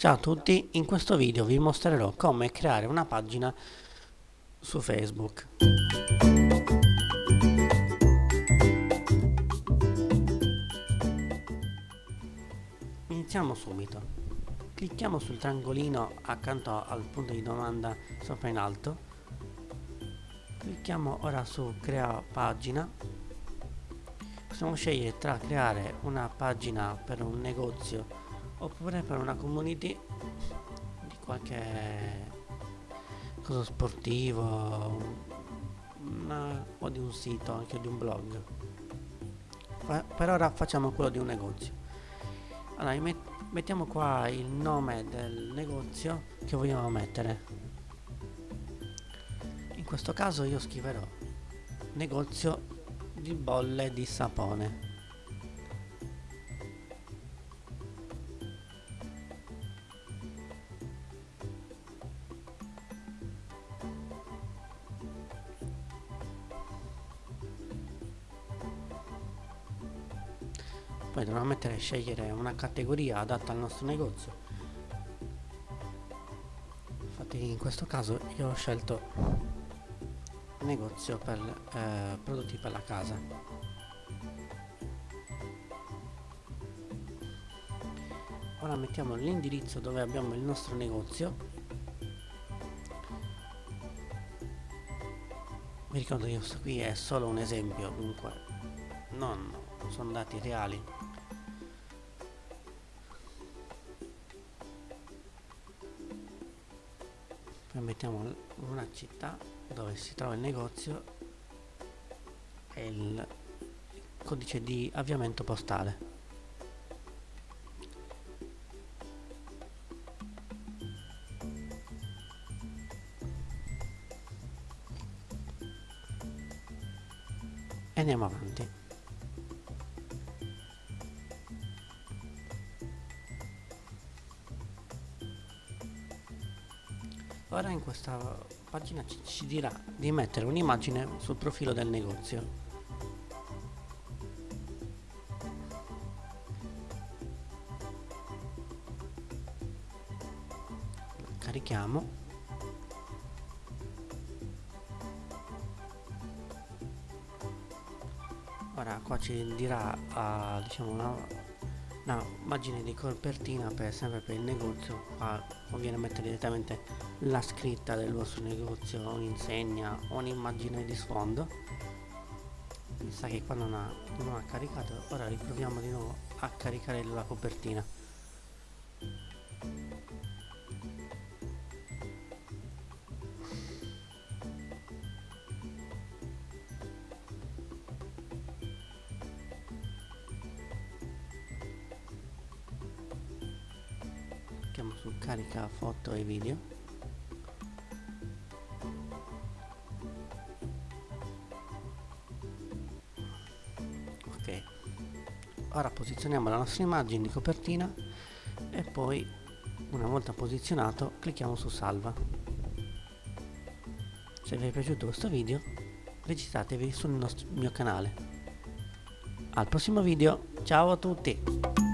Ciao a tutti, in questo video vi mostrerò come creare una pagina su Facebook. Iniziamo subito. Clicchiamo sul triangolino accanto al punto di domanda sopra in alto. Clicchiamo ora su crea pagina. Possiamo scegliere tra creare una pagina per un negozio oppure per una community di qualche cosa sportivo una, o di un sito anche di un blog. Per ora facciamo quello di un negozio. Allora met mettiamo qua il nome del negozio che vogliamo mettere. In questo caso io scriverò negozio di bolle di sapone poi mettere scegliere una categoria adatta al nostro negozio. Infatti in questo caso io ho scelto negozio per eh, prodotti per la casa. Ora mettiamo l'indirizzo dove abbiamo il nostro negozio. Vi ricordo che questo qui è solo un esempio dunque non sono dati reali poi mettiamo una città dove si trova il negozio e il codice di avviamento postale. Andiamo avanti ora in questa pagina ci, dirà di mettere un'immagine sul profilo del negozio. Carichiamo. Ora qua ci dirà uh, diciamo una una immagine di copertina per sempre per il negozio qua conviene mettere direttamente la scritta del vostro negozio un'insegna o un'immagine di sfondo. Mi sa che qua non ha, non ha caricato ora riproviamo di nuovo a caricare la copertina clicchiamo su carica foto e video. Ok. Ora posizioniamo la nostra immagine di copertina e poi una volta posizionato clicchiamo su salva. Se vi è piaciuto questo video registratevi sul mio canale. Al prossimo video. Ciao a tutti